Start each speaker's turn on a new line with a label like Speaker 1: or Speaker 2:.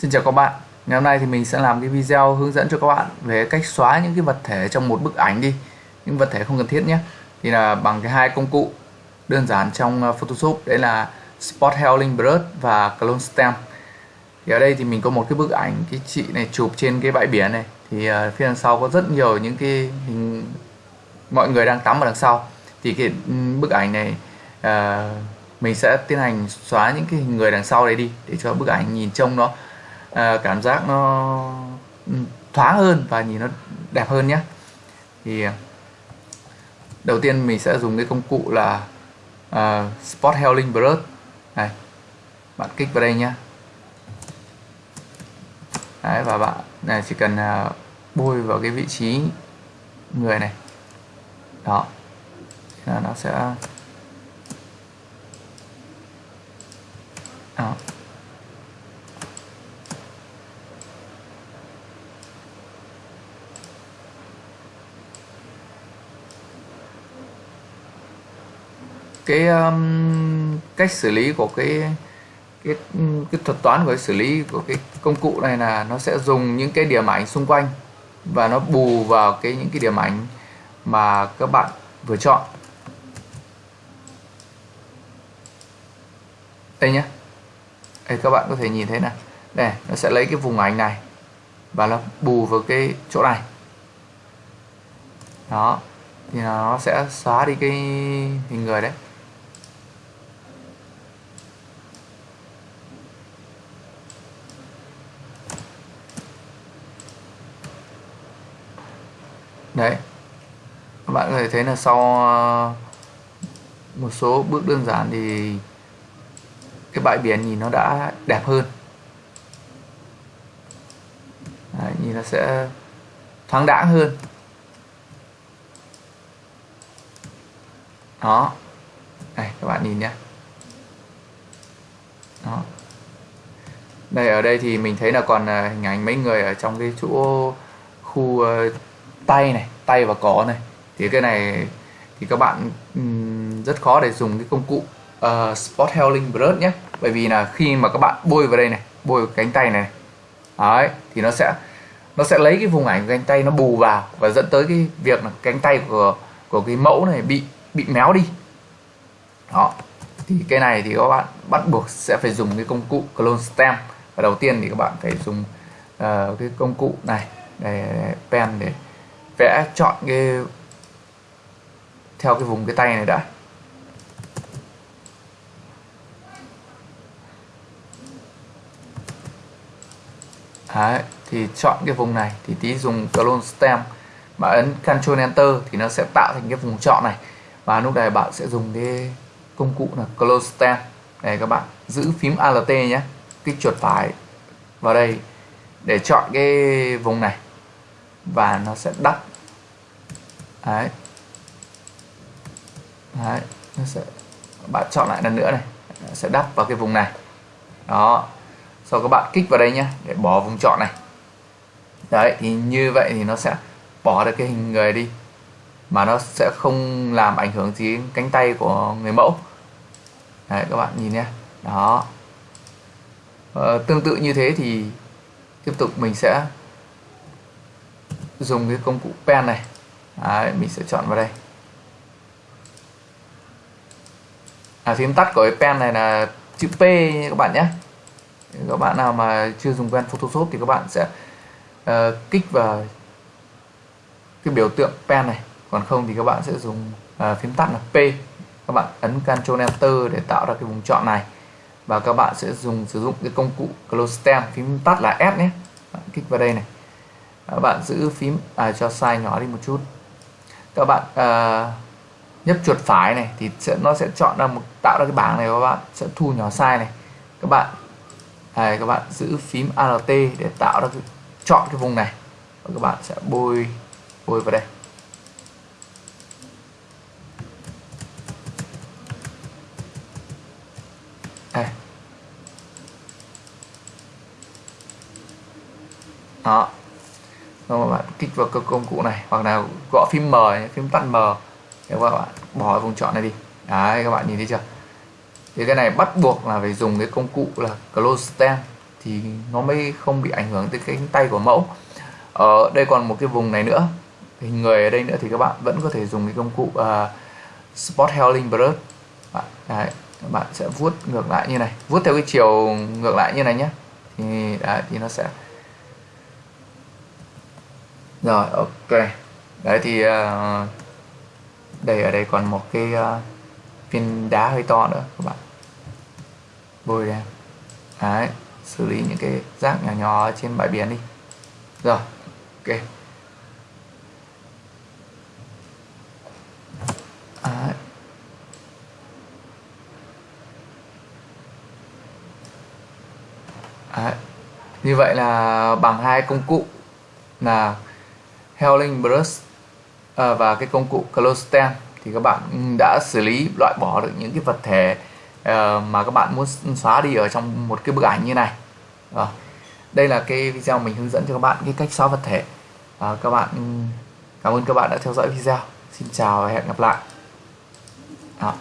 Speaker 1: Xin chào các bạn. Ngày hôm nay thì mình sẽ làm cái video hướng dẫn cho các bạn về cách xóa những cái vật thể trong một bức ảnh đi. Những vật thể không cần thiết nhé. Thì là bằng cái hai công cụ đơn giản trong ờ, Photoshop. Đấy là Spot Healing Brush và Clone Stamp. Thì ở đây thì mình có một cái bức ảnh cái chị này chụp trên cái bãi biển này. Thì ờ, phía đằng sau có rất nhiều những cái hình mọi người đang tắm ở đằng sau. Thì cái ừ, bức ảnh này uh, mình sẽ tiến hành xóa những cái hình người đằng sau đấy đi để cho bức ảnh nhìn trông nó à, cảm giác nó thoáng hơn và nhìn nó đẹp hơn nhé. Thì à, đầu tiên mình sẽ dùng cái công cụ là uh, Spot Healing Brush. Này bạn kích vào đây nhé. Đấy, và bạn này chỉ cần uh, bôi vào cái vị trí người này. Đó. Nó sẽ cái um, cách xử lý của cái cái cái thuật toán của cái xử lý của cái công cụ này là nó sẽ dùng những cái điểm ảnh xung quanh và nó bù vào cái những cái điểm ảnh mà các bạn vừa chọn. Đây nhé đây các bạn có thể nhìn thấy này. Đây nó sẽ lấy cái vùng ảnh này và nó bù vào cái chỗ này. Đó thì nó sẽ xóa đi cái hình người đấy. Đấy. Các bạn có thể thấy là sau ờ, một số bước đơn giản thì cái bãi biển nhìn nó đã đẹp hơn. Đấy, nhìn nó sẽ thoáng đãng hơn. Đó. Đây các bạn nhìn nhé. Đó. Đây ở đây thì mình thấy là còn ờ, hình ảnh mấy người ở trong cái chỗ khu ờ, tay này tay và cỏ này. Thì cái này thì các bạn um, rất khó để dùng cái công cụ uh, Spot Healing Brush nhé. Bởi vì là khi mà các bạn bôi vào đây này bôi vào cánh tay này, đấy thì nó sẽ nó sẽ lấy cái vùng ảnh của cánh tay nó bù vào và dẫn tới cái việc là cánh tay của của cái mẫu này bị bị méo đi. Đó thì cái này thì các bạn bắt buộc sẽ phải dùng cái công cụ clone stamp và đầu tiên thì các bạn phải dùng uh, cái công cụ này để pen để vẽ chọn cái theo cái vùng cái tay này đã. Đấy, thì chọn cái vùng này thì tí dùng clone stem. Mà ấn Ctrl Enter thì nó sẽ tạo thành cái vùng chọn này. Và lúc này bạn sẽ dùng cái công cụ là close stem. Để các bạn giữ phím Alt nhé. Kích chuột phải vào đây để chọn cái vùng này. Và nó sẽ đắp đấy. Đấy nó sẽ bạn chọn lại lần nữa này. Nó sẽ đắp vào cái vùng này. Đó. Sau các bạn kích vào đây nhé để bỏ vùng chọn này. Đấy thì như vậy thì nó sẽ bỏ được cái hình người đi. Mà nó sẽ không làm ảnh hưởng gì đến cánh tay của người mẫu. Đấy các bạn nhìn nhé đó. Ờ, tương tự như thế thì tiếp tục mình sẽ dùng cái công cụ pen này. Đấy, mình sẽ chọn vào đây. À, phím tắt của cái pen này là chữ P các bạn nhé. Các bạn nào mà chưa dùng quen Photoshop thì các bạn sẽ uh, kích vào cái biểu tượng pen này. Còn không thì các bạn sẽ dùng uh, phím tắt là P. Các bạn ấn Ctrl Enter để tạo ra cái vùng chọn này. Và các bạn sẽ dùng sử dụng cái công cụ Close Stem phím tắt là S nhé. Bạn kích vào đây này. Các bạn giữ phím à, cho size nhỏ đi một chút các bạn uh, nhấp chuột phải này thì sẽ nó sẽ chọn ra một tạo ra cái bảng này các bạn sẽ thu nhỏ sai này. Các bạn này các bạn giữ phím Alt để tạo ra cái, chọn cái vùng này. Và các bạn sẽ bôi bôi vào đây. Đây. Đó. Vâng xong rồi bạn kích vào các công cụ này hoặc là gõ phím M phím tắt M. Để các bạn bỏ vùng chọn này đi. Đấy các bạn nhìn thấy chưa? Thì cái này bắt buộc là phải dùng cái công cụ là close stem thì nó mới không bị ảnh hưởng tới cái cánh tay của mẫu. Ở đây còn một cái vùng này nữa. Hình người ở đây nữa thì các bạn vẫn có thể dùng cái công cụ uh, Spot Healing Brush. Đấy, các bạn sẽ vuốt ngược lại như này. Vuốt theo cái chiều ngược lại như này nhé. Thì đấy, thì nó sẽ rồi ok. Đấy thì uh, đây ở đây còn một cái uh, viên đá hơi to nữa các bạn. Bôi đen đấy xử lý những cái rác nhỏ nhỏ trên bãi biển đi. Rồi ok. Đấy. Đấy. như vậy là bằng hai công cụ là Healing Brush à, và cái công cụ Close Stem thì các bạn đã xử lý loại bỏ được những cái vật thể uh, mà các bạn muốn xóa đi ở trong một cái bức ảnh như này. À, đây là cái video mình hướng dẫn cho các bạn cái cách xóa vật thể. À, các bạn cảm ơn các bạn đã theo dõi video. Xin chào và hẹn gặp lại. Đó.